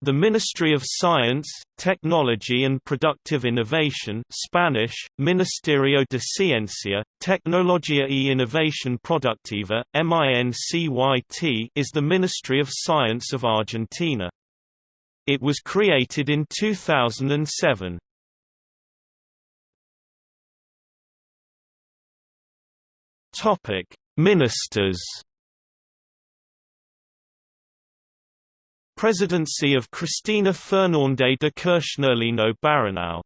The Ministry of Science, Technology and Productive Innovation Spanish, Ministerio de Ciencia, Tecnología y Innovación Productiva, MINCYT is the Ministry of Science of Argentina. It was created in 2007. Ministers Presidency of Cristina Fernández de Kirchner Lino Barañao